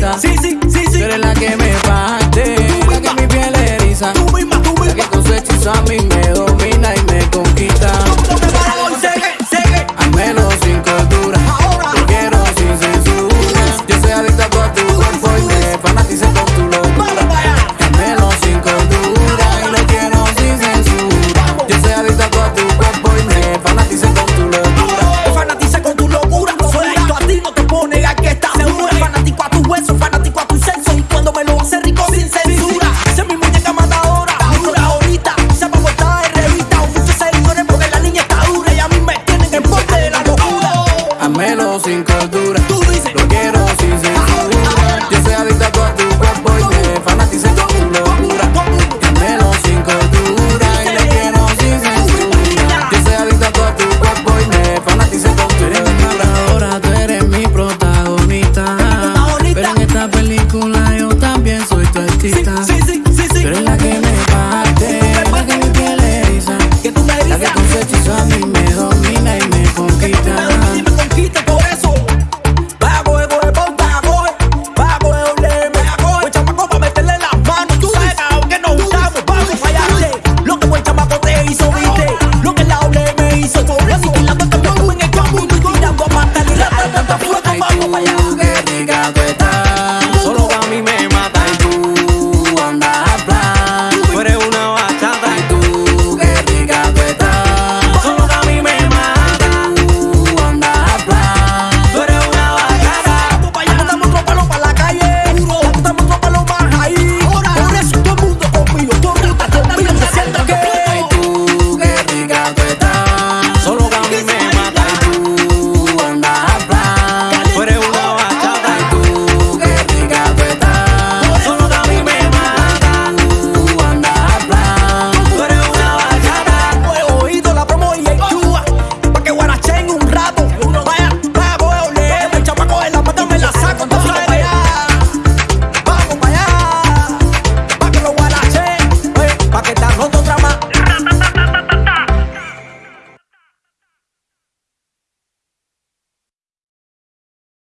gusta. Sí, sí, sí, sí. Tú eres la que me parte, la que mi piel eriza. Tú misma, tú misma. La que con su hechizo a mí me doy. sin cordura.